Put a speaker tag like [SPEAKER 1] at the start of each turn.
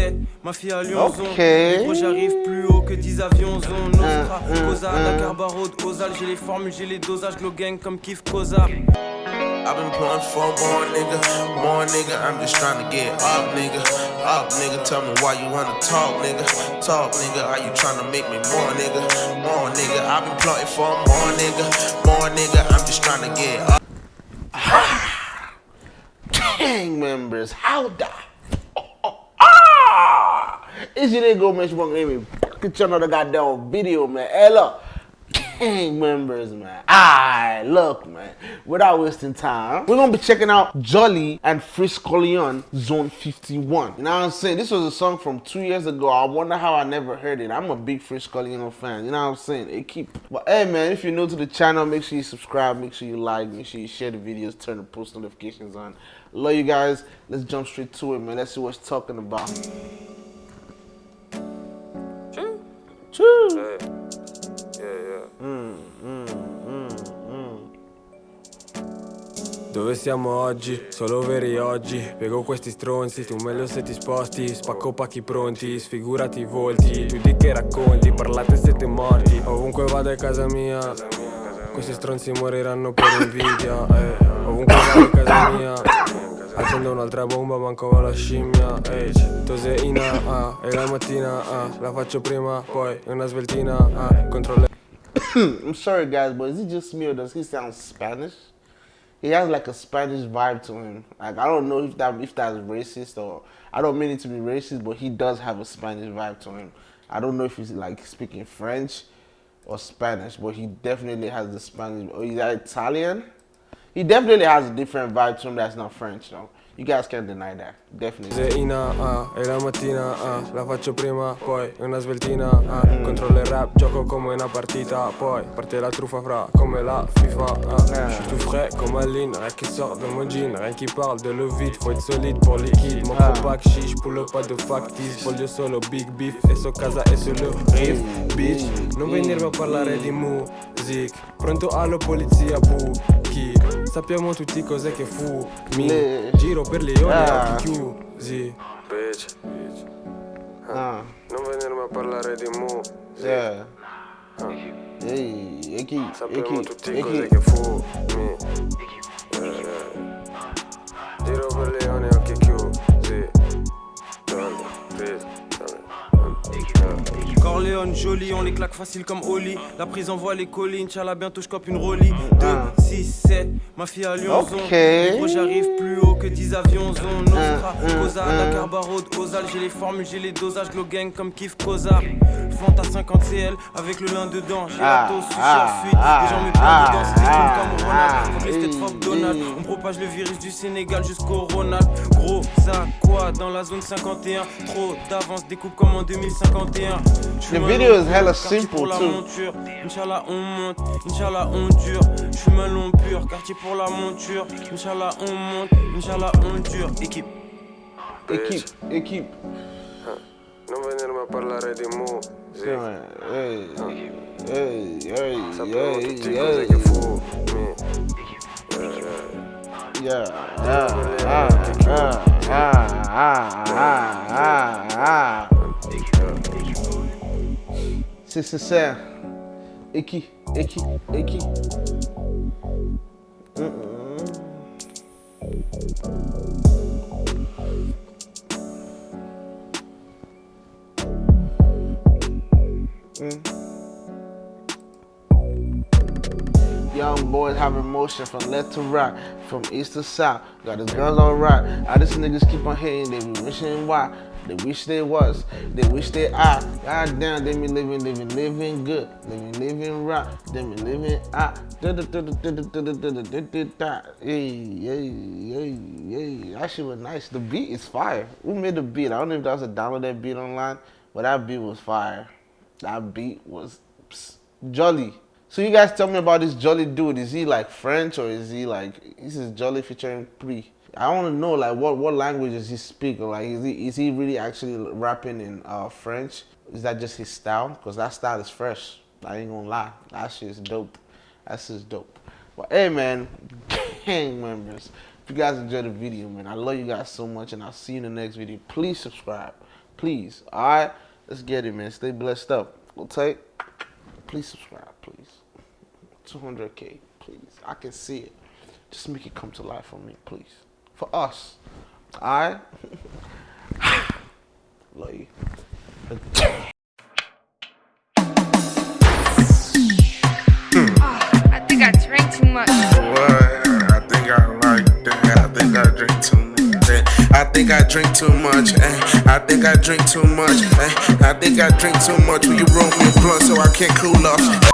[SPEAKER 1] 6-7, ma fille à Lyon
[SPEAKER 2] Ok.
[SPEAKER 1] Gros j'arrive plus haut que 10 avions zone Nostra,
[SPEAKER 2] Hum, hum,
[SPEAKER 1] Cosa,
[SPEAKER 2] hum.
[SPEAKER 1] Dakar, Barreau, Ozal J'ai les formules, j'ai les dosages, Glow Gang comme Kif Koza
[SPEAKER 3] I've been pulling for more nigga, more nigga. I'm just trying to get up, nigga. Up, nigga. Tell me why you wanna talk, nigga. Talk, nigga. Are you trying to make me more, nigga? More, nigga? I've been plotting for more, nigga. More, nigga. I'm just trying to get up.
[SPEAKER 2] gang members, how the! It's your nigga Mitch Monk Amy. Get you another goddamn video, man. Hey, look. Gang members, man. Alright, look, man. Without wasting time, we're gonna be checking out Jolly and Freeze Corleone Zone 51. You know what I'm saying? This was a song from two years ago. I wonder how I never heard it. I'm a big Freeze Corleone fan. You know what I'm saying? It keep. But hey, man, if you're new to the channel, make sure you subscribe, make sure you like, make sure you share the videos, turn the post notifications on. Love you guys. Let's jump straight to it, man. Let's see what's talking about.
[SPEAKER 4] Dove siamo oggi? Solo veri oggi. Piego questi stronzi, tu meglio se ti sposti. Spacco pacchi pronti, sfigurati i volti. Tu di che racconti, parlate siete morti. Ovunque vado è casa mia. Questi stronzi moriranno per invidia. Eh. Ovunque vado è casa mia. Accendo un'altra bomba, manco la scimmia. Ehi, toseina, ah, e la mattina, ah La faccio prima, poi una sveltina, ah Contro le
[SPEAKER 2] I'm sorry, guys, but is it just me or does he sound Spanish? He has like a Spanish vibe to him. Like I don't know if that if that's racist or I don't mean it to be racist, but he does have a Spanish vibe to him. I don't know if he's like speaking French or Spanish, but he definitely has the Spanish. Oh, or is that Italian? He definitely has a different vibe to him that's not French, though. You guys can't deny that. Definitely.
[SPEAKER 4] Zeina, ah, e la mattina, ah, la faccio prima, poi una sveltina, ah, controllo il rap, gioco come una partita, poi parte la truffa fra, come la FIFA, ah, je suis tout frais comme Aline, rien qui sort de mon jean, rien qui parle de le vide, faut être solide pour liquide, mon pack chiche, pull pas de factice, voglio solo big beef, e so casa e solo riff, bitch, non venirmi a parlare di music, pronto alla polizia, buchi, sappiamo tutti cos'è che fu, mi giro
[SPEAKER 1] Corleone joli, on les claque facile comme Oli. La prison voit les collines, la bientôt je une Rolly 2, 6, 7, ma fille à Lyon j'arrive plus que 10 avions
[SPEAKER 2] Un, un,
[SPEAKER 1] Cosa. Dakar, Barreau, Ozal. J'ai les formules, j'ai les dosages, Glow Gang comme Kif Koza. Fanta 50 CL avec le lin dedans. J'ai
[SPEAKER 2] Ah,
[SPEAKER 1] la dose, sushi
[SPEAKER 2] ah,
[SPEAKER 1] à fuite.
[SPEAKER 2] ah,
[SPEAKER 1] Les gens me plaignent
[SPEAKER 2] ah,
[SPEAKER 1] dedans, c'est des
[SPEAKER 2] ah,
[SPEAKER 1] comme Ronald.
[SPEAKER 2] ah,
[SPEAKER 1] que les têtes fuck Donald.
[SPEAKER 2] hey.
[SPEAKER 1] On propage le virus du Sénégal jusqu'au Ronald. Gros, ça quoi dans la zone 51. Trop d'avance, découpe comme en 2051. J'fume
[SPEAKER 2] The video is hella simple, too.
[SPEAKER 1] monture. Inch'Allah, on monte. Inch'Allah, on dure. J'fume un long pur. Quartier pour la monture. Inch'Allah, on monte. Équipe.
[SPEAKER 2] Équipe, équipe.
[SPEAKER 4] Non venirme a parlare di
[SPEAKER 2] musica. Ehi, C'est. Et qui, et mm, mm, Mm-mm. Young boys having motion from left to right, from east to south. Got his guns on right. All these niggas keep on hating, they be wishing why. They wish they was, they wish they are. God damn, they be living, living, living good, living, living right. They be living ah. Hey, hey, hey, hey. That shit was nice. The beat is fire. Who made the beat? I don't know if that was a download that beat online, but that beat was fire. That beat was jolly. So you guys tell me about this Jolly dude. Is he like French or is he like this is Jolly featuring Pre? I want to know like what what language does he speak like is he is he really actually rapping in uh, French? Is that just his style? Because that style is fresh. I ain't gonna lie. That shit is dope. That shit is dope. But hey man, gang members, if you guys enjoyed the video, man, I love you guys so much and I'll see you in the next video. Please subscribe. Please. All right? Let's get it, man. Stay blessed up. We'll take. Please subscribe, please. 200K, please. I can see it. Just make it come to life for me, please. For us. All right? Love you.
[SPEAKER 5] I think I drank too much.
[SPEAKER 3] What? I think I like that. I think I drink too much. eh. I think I drink too much. eh. I think I drink too much. eh. I think I drink too much. Will you roll me a blunt so I can't cool off?